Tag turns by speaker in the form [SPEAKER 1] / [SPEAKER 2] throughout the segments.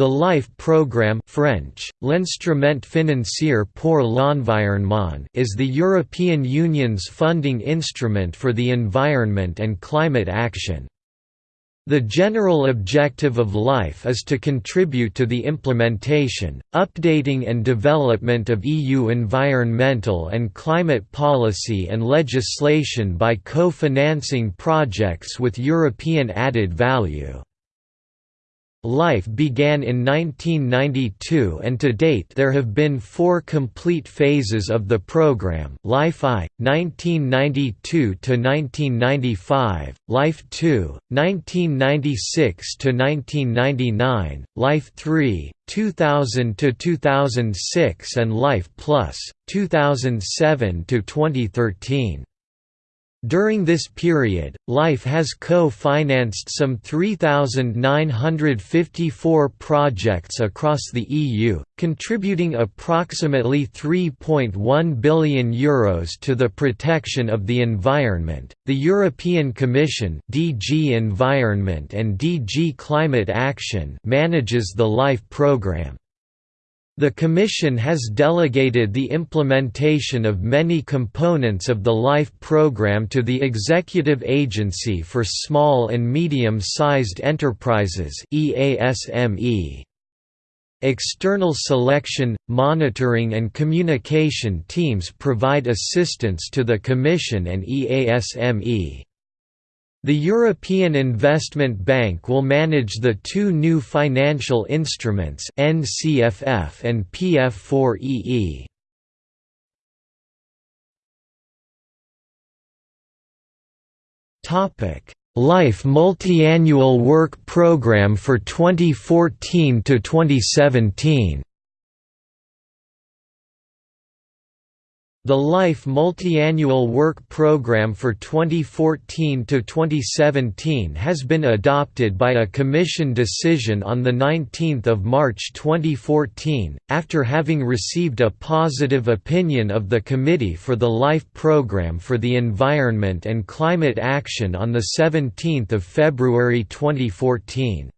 [SPEAKER 1] The LIFE program French, l'Instrument financier pour l'environnement is the European Union's funding instrument for the environment and climate action. The general objective of LIFE is to contribute to the implementation, updating and development of EU environmental and climate policy and legislation by co-financing projects with European added value. Life began in 1992 and to date there have been four complete phases of the program Life I, 1992–1995, Life II, 1996–1999, Life III, 2000–2006 and Life Plus, 2007–2013. During this period, LIFE has co-financed some 3,954 projects across the EU, contributing approximately €3.1 billion Euros to the protection of the environment. The European Commission (DG Environment and DG Climate Action) manages the LIFE programme. The Commission has delegated the implementation of many components of the LIFE program to the Executive Agency for Small and Medium-Sized Enterprises. External selection, monitoring and communication teams provide assistance to the Commission and EASME. The European Investment Bank will manage the two new financial instruments NCFF and PF4EE. Topic: Life Multiannual Work Programme for 2014 to 2017. The LIFE Multiannual Work Programme for 2014–2017 has been adopted by a Commission decision on 19 March 2014, after having received a positive opinion of the Committee for the LIFE Programme for the Environment and Climate Action on 17 February 2014.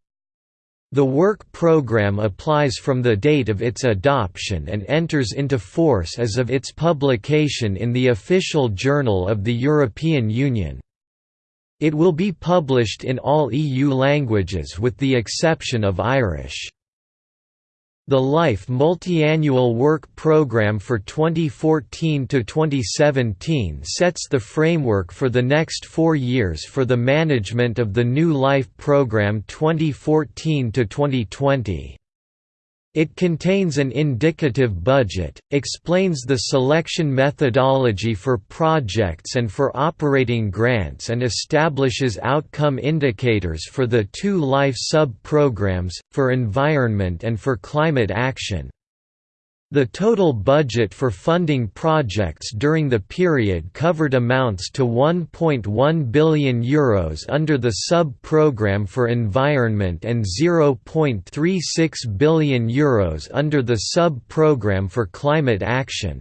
[SPEAKER 1] The work program applies from the date of its adoption and enters into force as of its publication in the Official Journal of the European Union. It will be published in all EU languages with the exception of Irish. The LIFE Multiannual Work Programme for 2014–2017 sets the framework for the next four years for the management of the new LIFE programme 2014–2020. It contains an indicative budget, explains the selection methodology for projects and for operating grants and establishes outcome indicators for the two life sub-programs, for environment and for climate action. The total budget for funding projects during the period covered amounts to €1.1 billion Euros under the sub-programme for environment and €0.36 billion Euros under the sub-programme for climate action.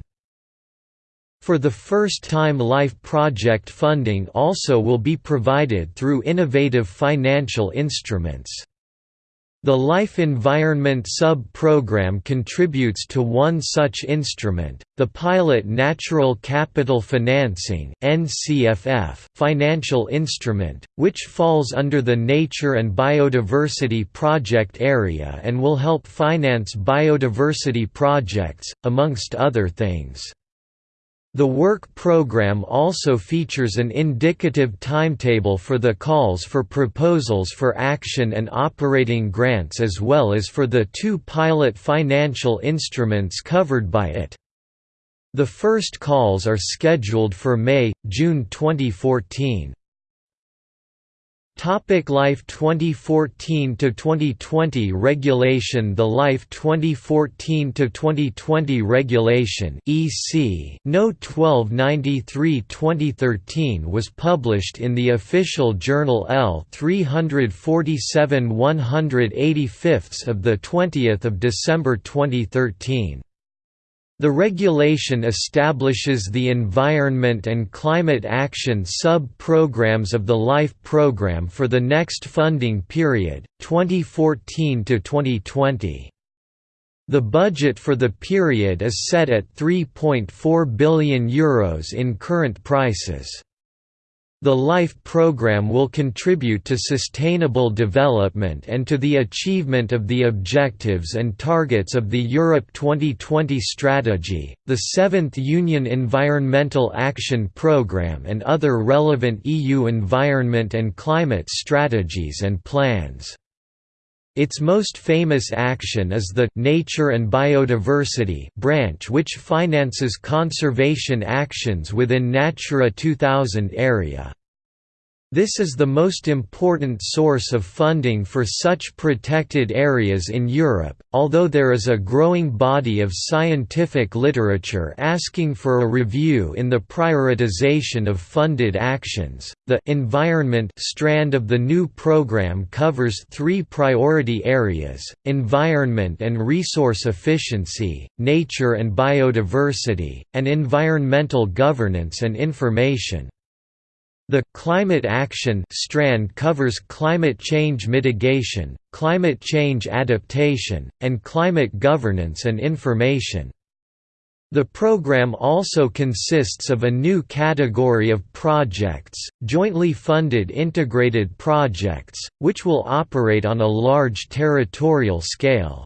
[SPEAKER 1] For the first time LIFE project funding also will be provided through innovative financial instruments. The Life Environment Sub-Program contributes to one such instrument, the Pilot Natural Capital Financing financial instrument, which falls under the Nature and Biodiversity Project area and will help finance biodiversity projects, amongst other things. The work program also features an indicative timetable for the calls for proposals for action and operating grants as well as for the two pilot financial instruments covered by it. The first calls are scheduled for May, June 2014. Topic Life 2014 to 2020 regulation The Life 2014 to 2020 regulation EC No 1293/2013 was published in the official journal L 347 185 of the 20th of December 2013 The regulation establishes the Environment and Climate Action sub-programs of the LIFE program for the next funding period, 2014 to 2020. The budget for the period is set at €3.4 billion Euros in current prices. The LIFE program will contribute to sustainable development and to the achievement of the objectives and targets of the Europe 2020 strategy, the Seventh Union Environmental Action Programme and other relevant EU environment and climate strategies and plans. Its most famous action is the Nature and Biodiversity branch which finances conservation actions within Natura 2000 area. This is the most important source of funding for such protected areas in Europe, although there is a growing body of scientific literature asking for a review in the prioritization of funded actions. The environment strand of the new program covers three priority areas environment and resource efficiency, nature and biodiversity, and environmental governance and information. The «Climate Action» strand covers climate change mitigation, climate change adaptation, and climate governance and information. The program also consists of a new category of projects, jointly funded integrated projects, which will operate on a large territorial scale.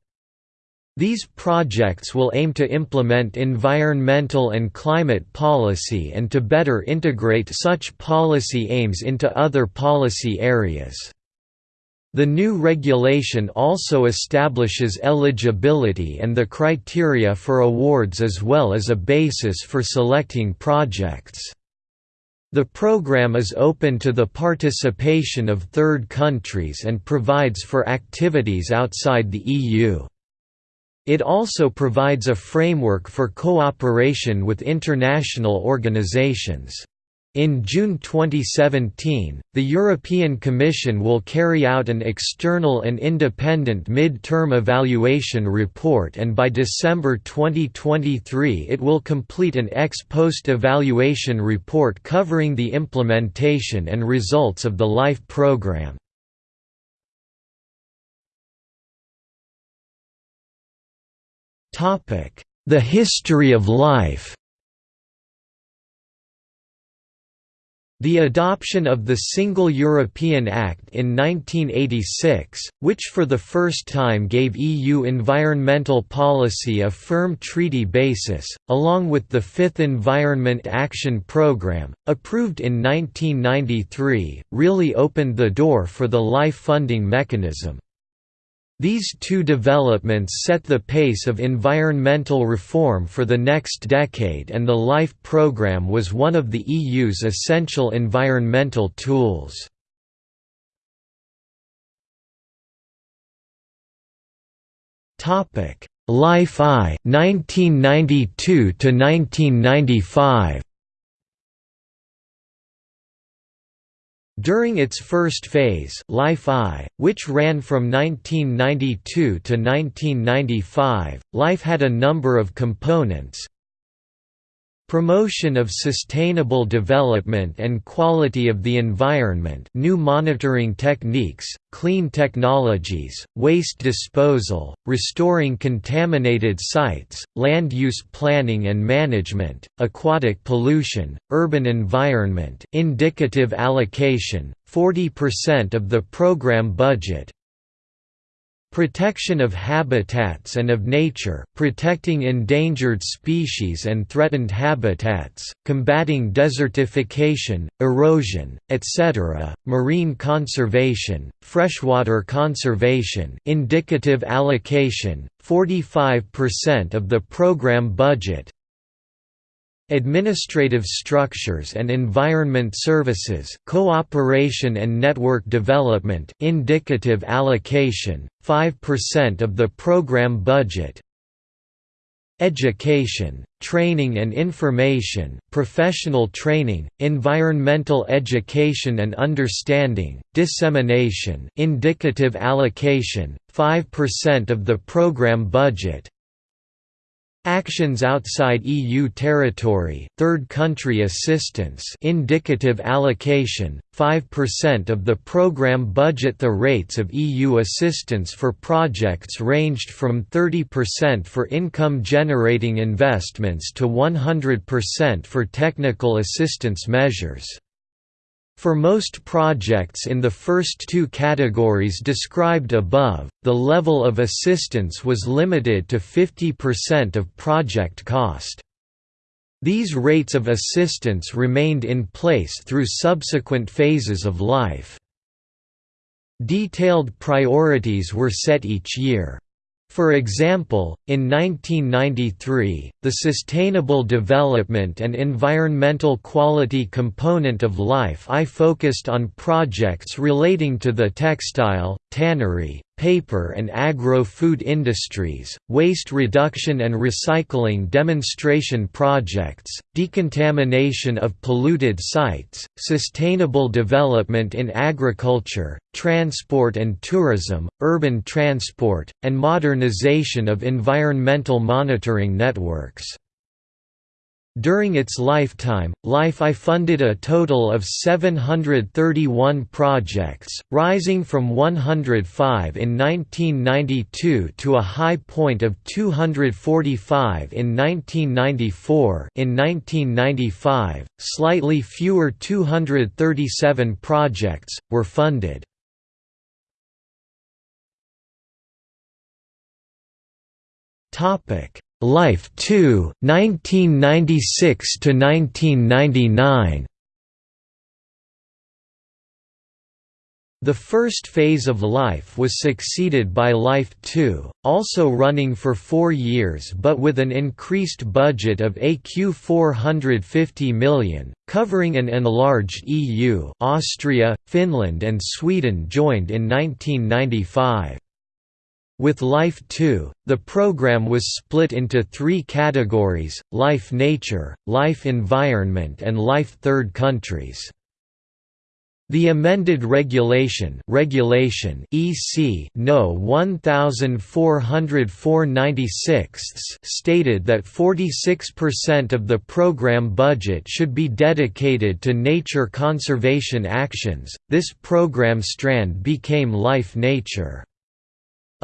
[SPEAKER 1] These projects will aim to implement environmental and climate policy and to better integrate such policy aims into other policy areas. The new regulation also establishes eligibility and the criteria for awards as well as a basis for selecting projects. The program is open to the participation of third countries and provides for activities outside the EU. It also provides a framework for cooperation with international organizations. In June 2017, the European Commission will carry out an external and independent mid-term evaluation report and by December 2023 it will complete an ex post evaluation report covering the implementation and results of the LIFE programme. The history of life The adoption of the Single European Act in 1986, which for the first time gave EU environmental policy a firm treaty basis, along with the Fifth Environment Action Programme, approved in 1993, really opened the door for the LIFE funding mechanism. These two developments set the pace of environmental reform for the next decade and the LIFE programme was one of the EU's essential environmental tools. LIFE I 1992 to 1995 During its first phase Life I, which ran from 1992 to 1995, Life had a number of components, Promotion of sustainable development and quality of the environment new monitoring techniques, clean technologies, waste disposal, restoring contaminated sites, land use planning and management, aquatic pollution, urban environment indicative allocation, 40% of the program budget, Protection of habitats and of nature protecting endangered species and threatened habitats, combating desertification, erosion, etc., marine conservation, freshwater conservation indicative allocation, 45% of the program budget, Administrative structures and environment services cooperation and network development indicative allocation, 5% of the program budget Education, training and information, professional training, environmental education and understanding, dissemination indicative allocation, 5% of the program budget Actions outside EU territory, third country assistance indicative allocation, 5% of the programme budget The rates of EU assistance for projects ranged from 30% for income-generating investments to 100% for technical assistance measures. For most projects in the first two categories described above, the level of assistance was limited to 50% of project cost. These rates of assistance remained in place through subsequent phases of life. Detailed priorities were set each year. For example, in 1993, the Sustainable Development and Environmental Quality component of Life I focused on projects relating to the textile, tannery, paper and agro-food industries, waste reduction and recycling demonstration projects, decontamination of polluted sites, sustainable development in agriculture, transport and tourism, urban transport, and modernization of environmental monitoring networks. During its lifetime, Life I funded a total of 731 projects, rising from 105 in 1992 to a high point of 245 in 1994 in 1995, slightly fewer 237 projects, were funded. Life 2, 1996 to 1999. The first phase of Life was succeeded by Life 2, also running for four years but with an increased budget of ECU 450 million, covering an enlarged EU Austria, Finland and Sweden joined in 1995. With Life 2, the program was split into three categories, Life Nature, Life Environment and Life Third Countries. The amended regulation regulation EC No 1404/96 stated that 46% of the program budget should be dedicated to nature conservation actions. This program strand became Life Nature.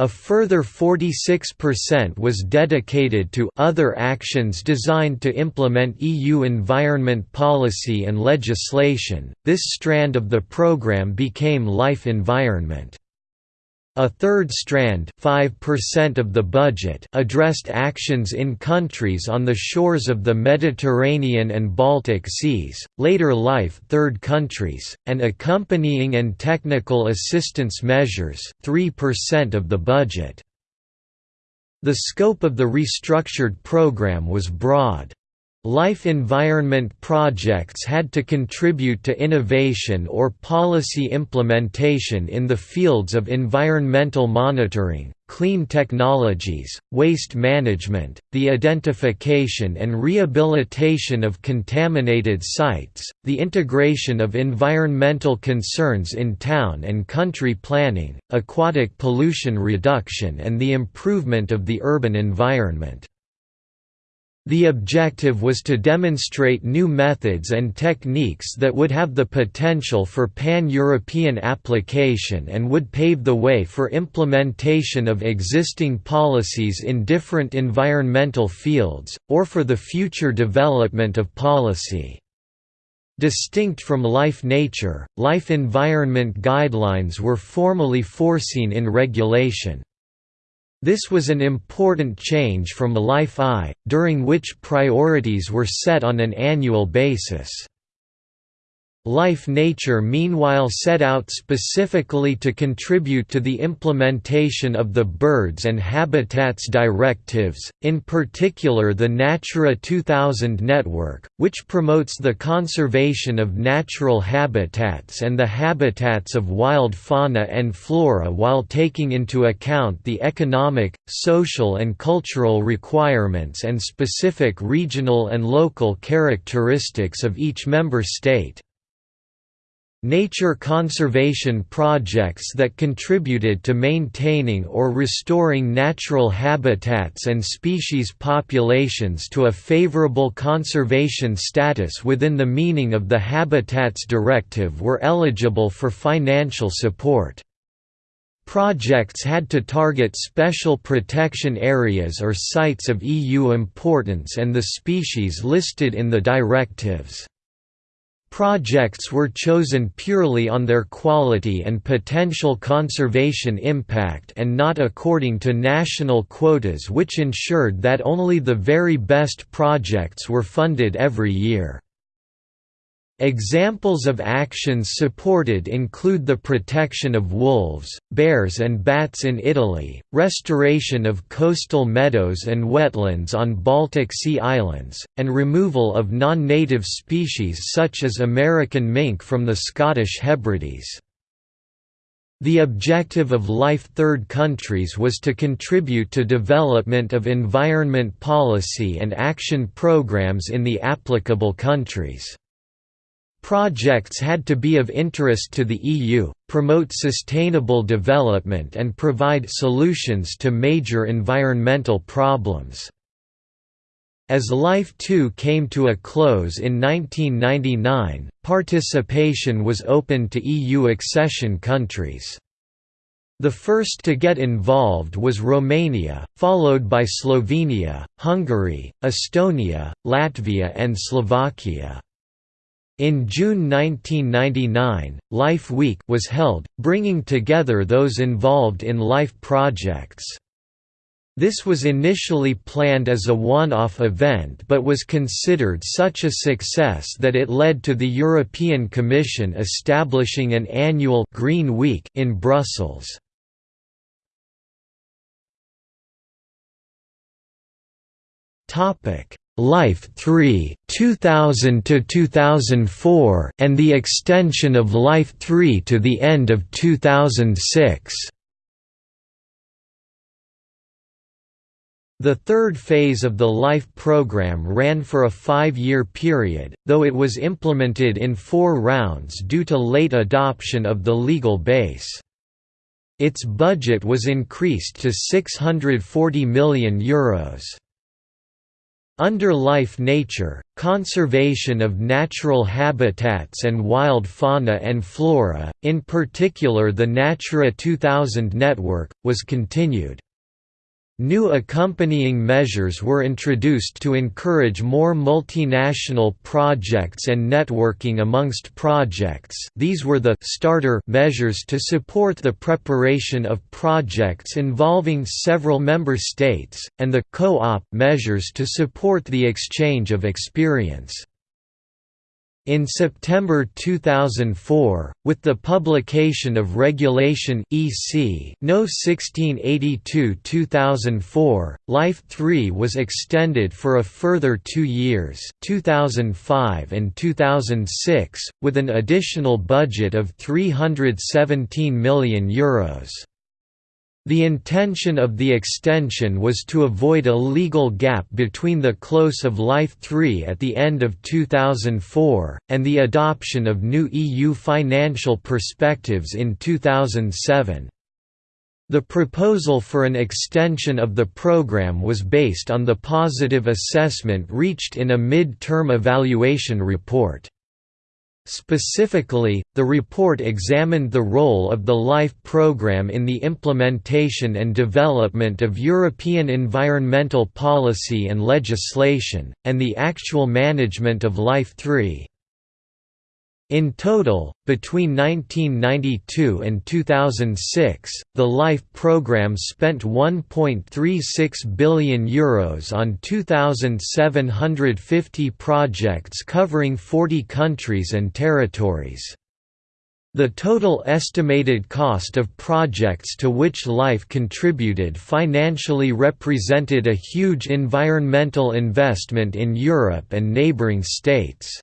[SPEAKER 1] A further 46% was dedicated to other actions designed to implement EU environment policy and legislation. This strand of the program became Life Environment. A third strand 5% of the budget addressed actions in countries on the shores of the Mediterranean and Baltic Seas, later life third countries, and accompanying and technical assistance measures 3% of the budget. The scope of the restructured program was broad. Life environment projects had to contribute to innovation or policy implementation in the fields of environmental monitoring, clean technologies, waste management, the identification and rehabilitation of contaminated sites, the integration of environmental concerns in town and country planning, aquatic pollution reduction and the improvement of the urban environment. The objective was to demonstrate new methods and techniques that would have the potential for pan-European application and would pave the way for implementation of existing policies in different environmental fields, or for the future development of policy. Distinct from life nature, life environment guidelines were formally foreseen in regulation. This was an important change from Life I, during which priorities were set on an annual basis. Life Nature meanwhile set out specifically to contribute to the implementation of the Birds and Habitats Directives, in particular the Natura 2000 network, which promotes the conservation of natural habitats and the habitats of wild fauna and flora while taking into account the economic, social and cultural requirements and specific regional and local characteristics of each member state. Nature conservation projects that contributed to maintaining or restoring natural habitats and species populations to a favorable conservation status within the meaning of the Habitats Directive were eligible for financial support. Projects had to target special protection areas or sites of EU importance and the species listed in the directives. Projects were chosen purely on their quality and potential conservation impact and not according to national quotas which ensured that only the very best projects were funded every year. Examples of actions supported include the protection of wolves, bears and bats in Italy, restoration of coastal meadows and wetlands on Baltic Sea islands, and removal of non-native species such as American mink from the Scottish Hebrides. The objective of Life Third countries was to contribute to development of environment policy and action programs in the applicable countries. Projects had to be of interest to the EU, promote sustainable development and provide solutions to major environmental problems. As Life 2 came to a close in 1999, participation was open to EU accession countries. The first to get involved was Romania, followed by Slovenia, Hungary, Estonia, Latvia and Slovakia. In June 1999, Life Week was held, bringing together those involved in life projects. This was initially planned as a one-off event but was considered such a success that it led to the European Commission establishing an annual Green Week in Brussels. Topic: Life 3 2000 to 2004 and the extension of Life 3 to the end of 2006. The third phase of the LIFE program ran for a five-year period, though it was implemented in four rounds due to late adoption of the legal base. Its budget was increased to €640 million. Euros. Under life nature, conservation of natural habitats and wild fauna and flora, in particular the Natura 2000 network, was continued. New accompanying measures were introduced to encourage more multinational projects and networking amongst projects these were the «starter» measures to support the preparation of projects involving several member states, and the «co-op» measures to support the exchange of experience. In September 2004, with the publication of Regulation EC No 1682-2004, Life 3 was extended for a further two years 2005 and 2006, with an additional budget of €317 million. Euros. The intention of the extension was to avoid a legal gap between the close of Life 3 at the end of 2004, and the adoption of new EU financial perspectives in 2007. The proposal for an extension of the programme was based on the positive assessment reached in a mid-term evaluation report. Specifically, the report examined the role of the LIFE program in the implementation and development of European environmental policy and legislation, and the actual management of LIFE 3. In total, between 1992 and 2006, the LIFE program spent €1.36 billion Euros on 2,750 projects covering 40 countries and territories. The total estimated cost of projects to which LIFE contributed financially represented a huge environmental investment in Europe and neighbouring states.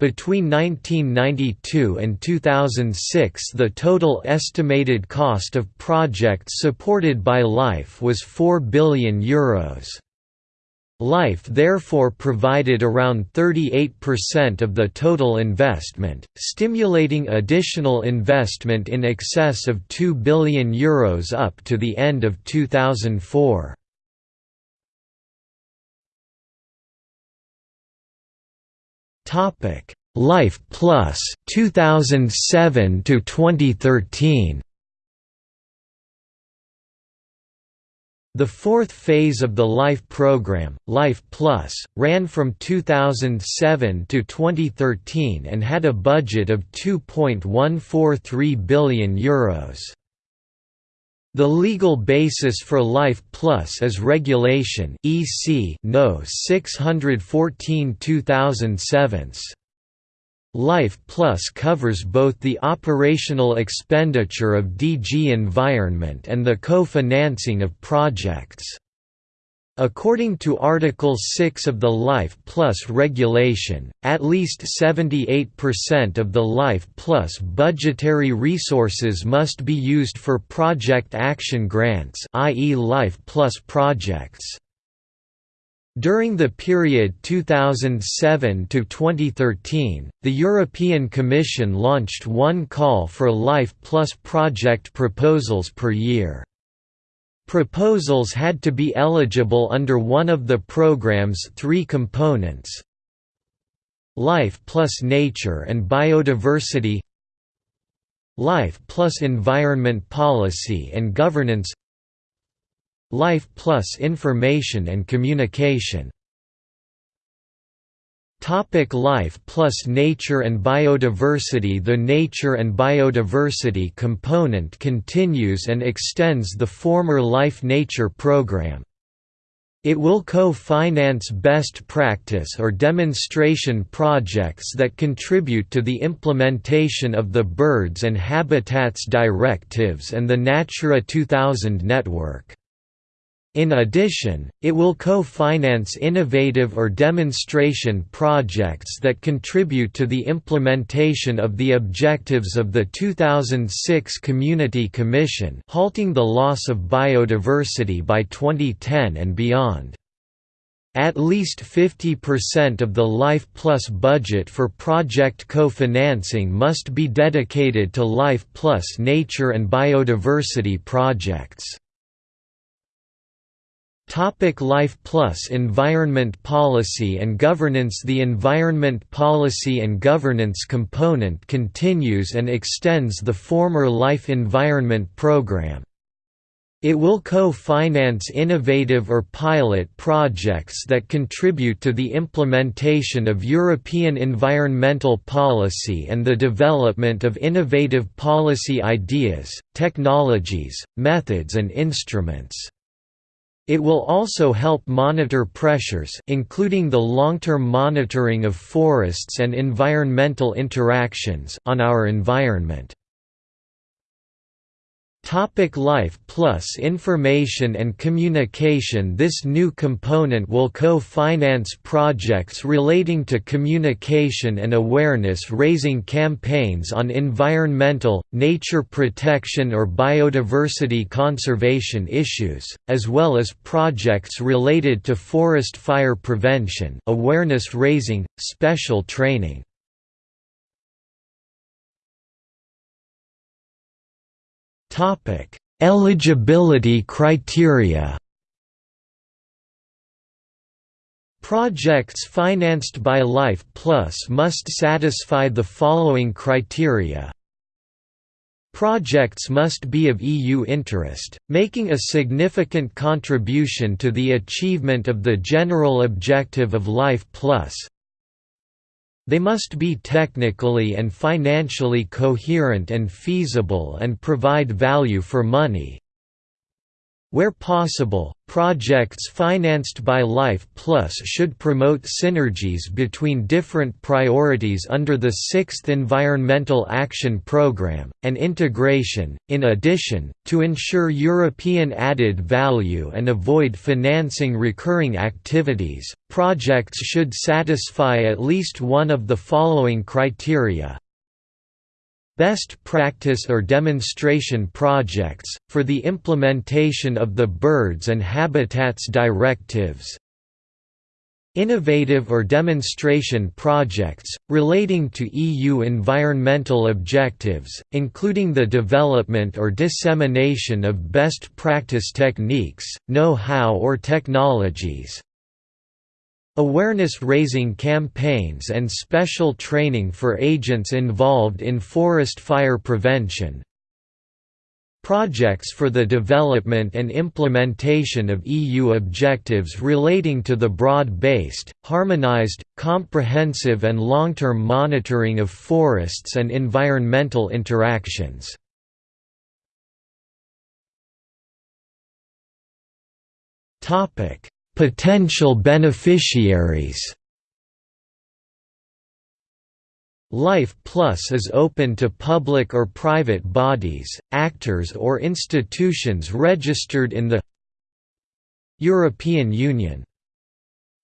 [SPEAKER 1] Between 1992 and 2006 the total estimated cost of projects supported by LIFE was €4 billion. Euros. Life therefore provided around 38% of the total investment, stimulating additional investment in excess of €2 billion Euros up to the end of 2004. Life Plus 2007 to 2013 The fourth phase of the LIFE program, Life Plus, ran from 2007 to 2013 and had a budget of €2.143 billion. Euros. The legal basis for Life Plus is Regulation EC No 614 2007. Life Plus covers both the operational expenditure of DG Environment and the co-financing of projects. According to Article 6 of the Life Plus regulation, at least 78% of the Life Plus budgetary resources must be used for project action grants i.e. Life Plus projects. During the period 2007 to 2013, the European Commission launched one call for Life Plus project proposals per year. Proposals had to be eligible under one of the program's three components. Life plus Nature and Biodiversity. Life plus Environment Policy and Governance. Life plus information and communication Topic Life plus Nature and Biodiversity The nature and biodiversity component continues and extends the former Life Nature program. It will co-finance best practice or demonstration projects that contribute to the implementation of the Birds and Habitats Directives and the Natura 2000 network. In addition, it will co-finance innovative or demonstration projects that contribute to the implementation of the objectives of the 2006 Community Commission halting the loss of biodiversity by 2010 and beyond. At least 50% of the Life Plus budget for project co-financing must be dedicated to Life Plus nature and biodiversity projects. Topic Life Plus Environment Policy and Governance The Environment Policy and Governance component continues and extends the former Life Environment Program. It will co-finance innovative or pilot projects that contribute to the implementation of European environmental policy and the development of innovative policy ideas, technologies, methods and instruments. It will also help monitor pressures including the long-term monitoring of forests and environmental interactions on our environment. Topic Life Plus Information and Communication This new component will co-finance projects relating to communication and awareness-raising campaigns on environmental, nature protection or biodiversity conservation issues, as well as projects related to forest fire prevention awareness-raising, special training. Eligibility criteria. Projects financed by Life Plus must satisfy the following criteria. Projects must be of EU interest, making a significant contribution to the achievement of the general objective of Life Plus, they must be technically and financially coherent and feasible and provide value for money. Where possible, projects financed by Life Plus should promote synergies between different priorities under the Sixth Environmental Action Programme, and integration. In addition, to ensure European added value and avoid financing recurring activities, projects should satisfy at least one of the following criteria Best practice or demonstration projects, for the implementation of the Birds and Habitats Directives Innovative or demonstration projects, relating to EU environmental objectives, including the development or dissemination of best practice techniques, know-how or technologies. Awareness-raising campaigns and special training for agents involved in forest fire prevention, Projects for the development and implementation of EU objectives relating to the broad-based, harmonized, comprehensive and long-term monitoring of forests and environmental interactions. Potential beneficiaries Life Plus is open to public or private bodies, actors or institutions registered in the European Union.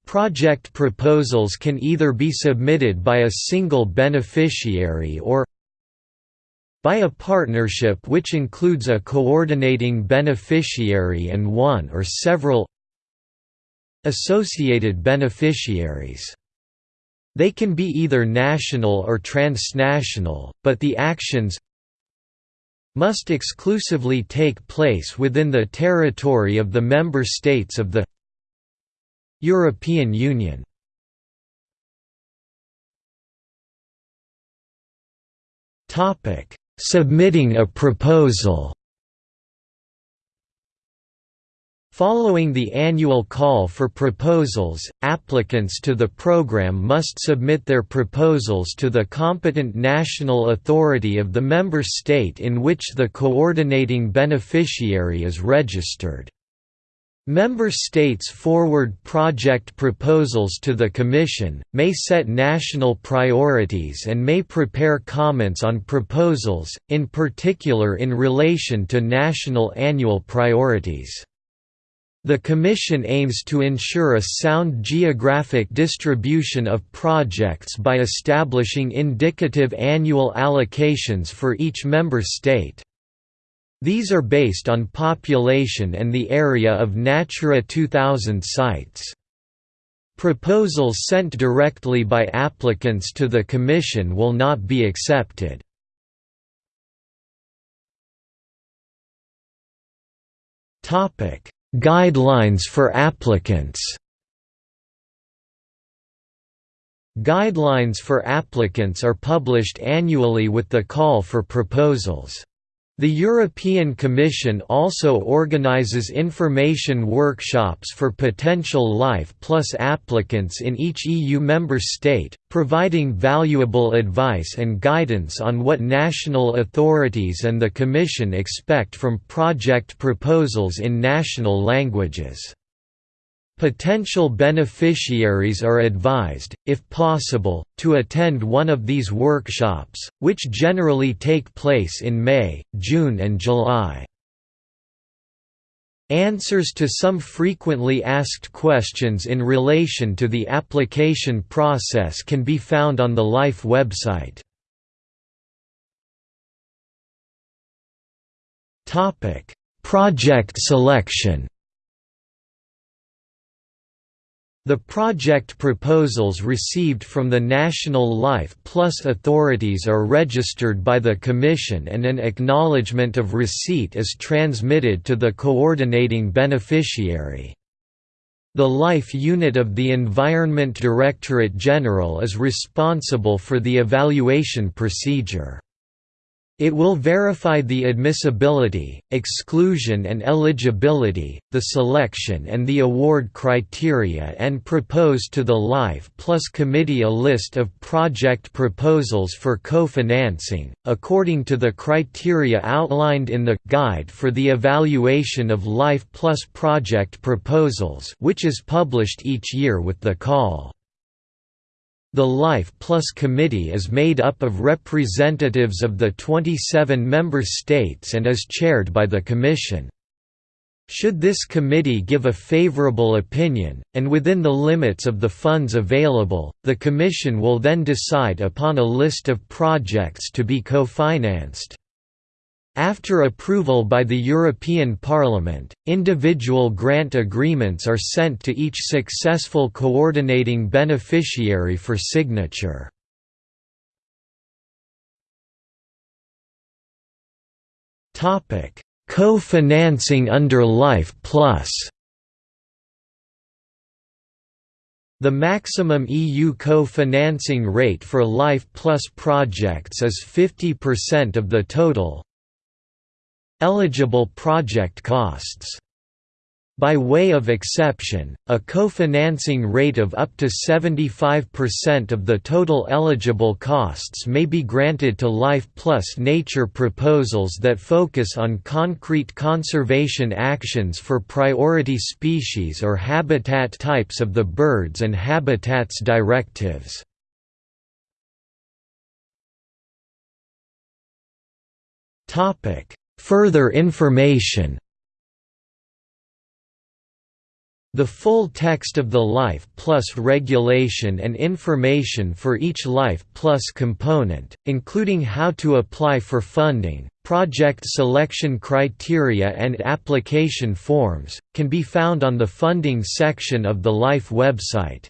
[SPEAKER 1] Project proposals can either be submitted by a single beneficiary or by a partnership which includes a coordinating beneficiary and one or several associated beneficiaries. They can be either national or transnational, but the actions must exclusively take place within the territory of the member states of the European Union. Submitting a proposal Following the annual call for proposals, applicants to the program must submit their proposals to the competent national authority of the member state in which the coordinating beneficiary is registered. Member states forward project proposals to the Commission, may set national priorities and may prepare comments on proposals, in particular in relation to national annual priorities. The Commission aims to ensure a sound geographic distribution of projects by establishing indicative annual allocations for each member state. These are based on population and the area of Natura 2000 sites. Proposals sent directly by applicants to the Commission will not be accepted. Topic Guidelines for applicants Guidelines for applicants are published annually with the call for proposals. The European Commission also organizes information workshops for potential Life Plus applicants in each EU member state, providing valuable advice and guidance on what national authorities and the Commission expect from project proposals in national languages. Potential beneficiaries are advised, if possible, to attend one of these workshops, which generally take place in May, June and July. Answers to some frequently asked questions in relation to the application process can be found on the LIFE website. Project selection The project proposals received from the National Life Plus authorities are registered by the Commission and an acknowledgement of receipt is transmitted to the coordinating beneficiary. The Life Unit of the Environment Directorate General is responsible for the evaluation procedure. It will verify the admissibility, exclusion and eligibility, the selection and the award criteria and propose to the Life Plus Committee a list of project proposals for co-financing, according to the criteria outlined in the «Guide for the Evaluation of Life Plus Project Proposals» which is published each year with the call. The Life Plus Committee is made up of representatives of the 27 member states and is chaired by the Commission. Should this committee give a favorable opinion, and within the limits of the funds available, the Commission will then decide upon a list of projects to be co-financed. After approval by the European Parliament, individual grant agreements are sent to each successful coordinating beneficiary for signature. Co-financing under Life Plus The maximum EU co-financing rate for Life Plus projects is 50% of the total eligible project costs. By way of exception, a co-financing rate of up to 75% of the total eligible costs may be granted to Life Plus Nature proposals that focus on concrete conservation actions for priority species or habitat types of the Birds and Habitats Directives. Further information The full text of the Life Plus regulation and information for each Life Plus component, including how to apply for funding, project selection criteria and application forms, can be found on the funding section of the Life website.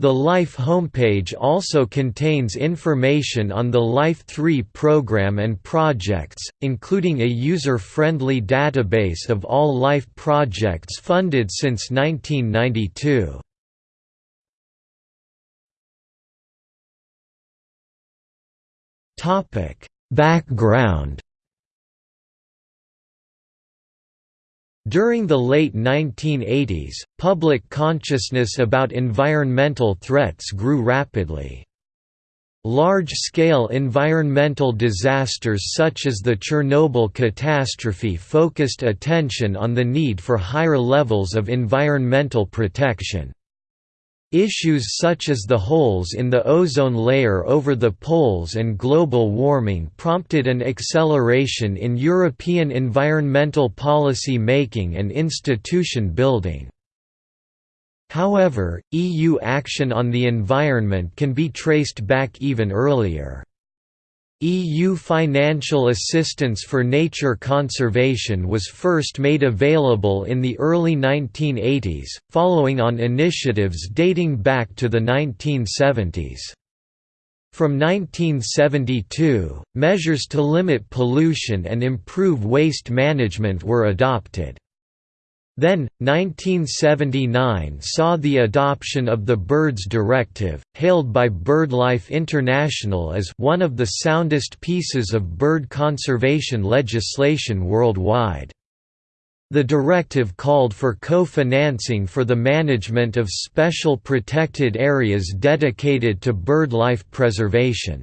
[SPEAKER 1] The LIFE homepage also contains information on the LIFE 3 program and projects, including a user-friendly database of all LIFE projects funded since 1992. Background During the late 1980s, public consciousness about environmental threats grew rapidly. Large-scale environmental disasters such as the Chernobyl catastrophe focused attention on the need for higher levels of environmental protection. Issues such as the holes in the ozone layer over the poles and global warming prompted an acceleration in European environmental policy making and institution building. However, EU action on the environment can be traced back even earlier. EU financial assistance for nature conservation was first made available in the early 1980s, following on initiatives dating back to the 1970s. From 1972, measures to limit pollution and improve waste management were adopted. Then, 1979 saw the adoption of the Birds Directive, hailed by BirdLife International as one of the soundest pieces of bird conservation legislation worldwide. The directive called for co-financing for the management of special protected areas dedicated to bird life preservation.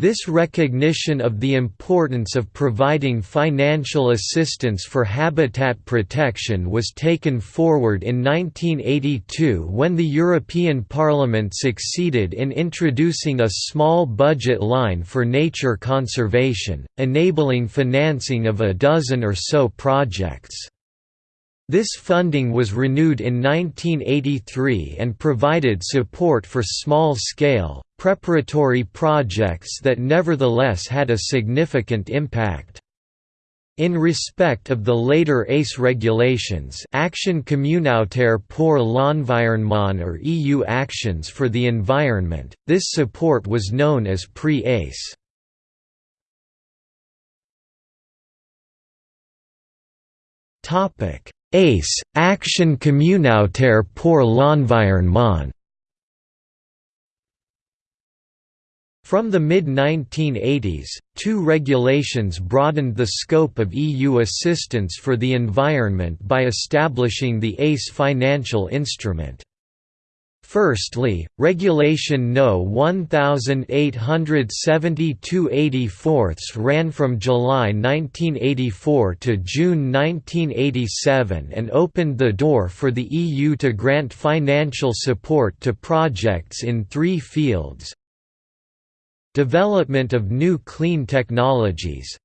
[SPEAKER 1] This recognition of the importance of providing financial assistance for habitat protection was taken forward in 1982 when the European Parliament succeeded in introducing a small budget line for nature conservation, enabling financing of a dozen or so projects. This funding was renewed in 1983 and provided support for small-scale, preparatory projects that nevertheless had a significant impact. In respect of the later ACE regulations Action communautaire pour l'environnement or EU Actions for the Environment, this support was known as pre-ACE. ACE, Action communautaire pour l'environnement From the mid-1980s, two regulations broadened the scope of EU assistance for the environment by establishing the ACE financial instrument. Firstly, Regulation No 1872-84 ran from July 1984 to June 1987 and opened the door for the EU to grant financial support to projects in three fields Development of new clean technologies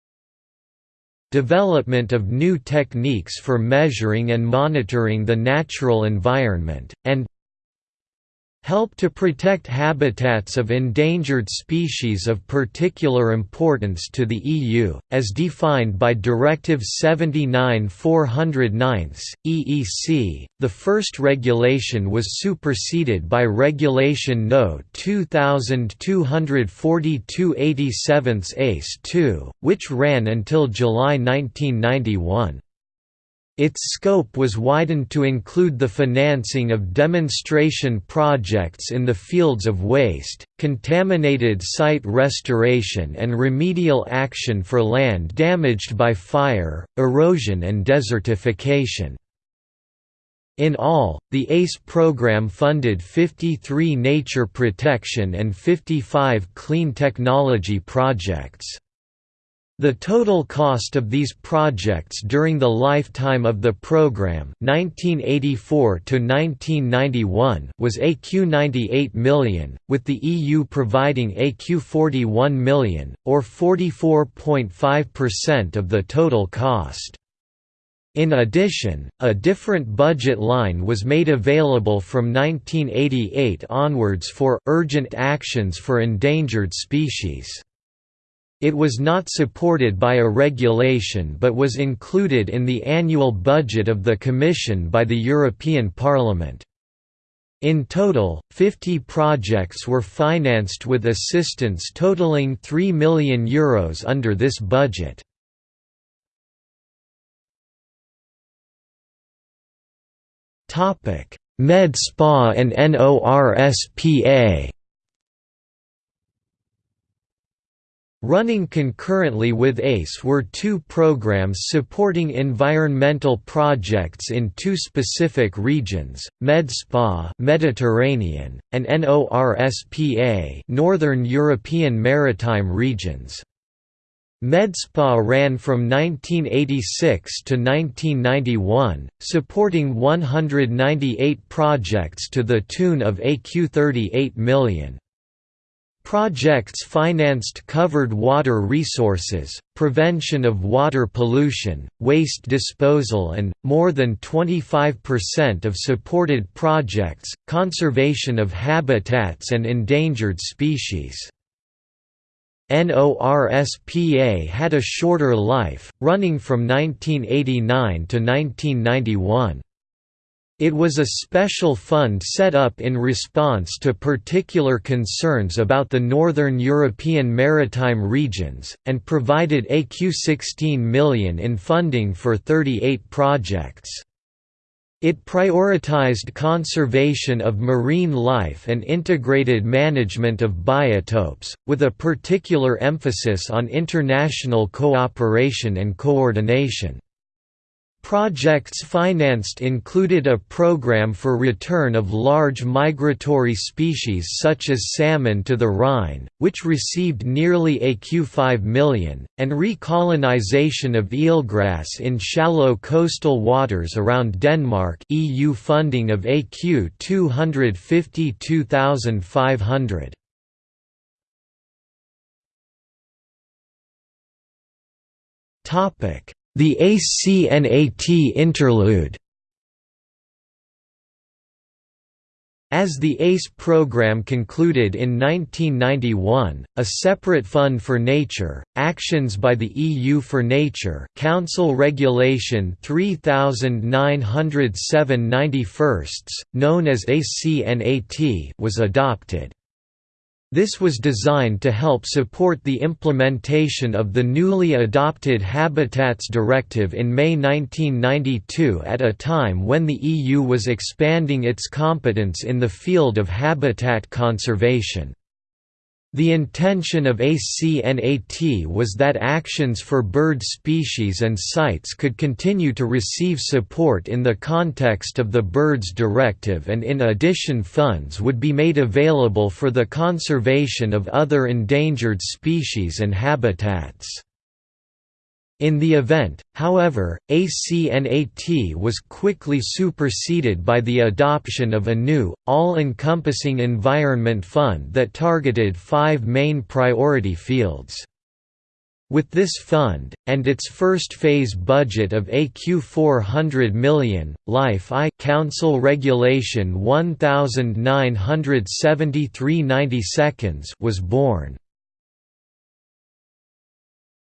[SPEAKER 1] Development of new techniques for measuring and monitoring the natural environment, and help to protect habitats of endangered species of particular importance to the EU, as defined by Directive 79-409, EEC. The first regulation was superseded by Regulation No. 2242/87 ACE 2, which ran until July 1991. Its scope was widened to include the financing of demonstration projects in the fields of waste, contaminated site restoration and remedial action for land damaged by fire, erosion and desertification. In all, the ACE program funded 53 nature protection and 55 clean technology projects. The total cost of these projects during the lifetime of the program 1984 was ECU 98 million, with the EU providing ECU 41 million, or 44.5% of the total cost. In addition, a different budget line was made available from 1988 onwards for urgent actions for endangered species. It was not supported by a regulation but was included in the annual budget of the Commission by the European Parliament. In total, 50 projects were financed with assistance totaling €3 million Euros under this budget. Med Spa and NORSPA Running concurrently with ACE were two programs supporting environmental projects in two specific regions, MedSpa Mediterranean, and NORSPA Northern European Maritime Regions. MedSpa ran from 1986 to 1991, supporting 198 projects to the tune of ECU 38 million. Projects financed covered water resources, prevention of water pollution, waste disposal and, more than 25% of supported projects, conservation of habitats and endangered species. NORSPA had a shorter life, running from 1989 to 1991. It was a special fund set up in response to particular concerns about the northern European maritime regions, and provided ECU 16 million in funding for 38 projects. It prioritized conservation of marine life and integrated management of biotopes, with a particular emphasis on international cooperation and coordination. Projects financed included a program for return of large migratory species such as salmon to the Rhine, which received nearly ECU 5 million, and recolonization of eelgrass in shallow coastal waters around Denmark EU funding of ECU 252,500. Topic the ACNAT interlude As the ACE program concluded in 1991, a separate fund for nature, Actions by the EU for Nature Council Regulation 3907 91 known as ACNAT was adopted. This was designed to help support the implementation of the newly adopted Habitats Directive in May 1992 at a time when the EU was expanding its competence in the field of habitat conservation. The intention of ACNAT was that actions for bird species and sites could continue to receive support in the context of the Birds Directive and in addition funds would be made available for the conservation of other endangered species and habitats. In the event, however, ACNAT was quickly superseded by the adoption of a new, all-encompassing environment fund that targeted five main priority fields. With this fund, and its first phase budget of ECU 400 million, Life I Council Regulation 1973 was born.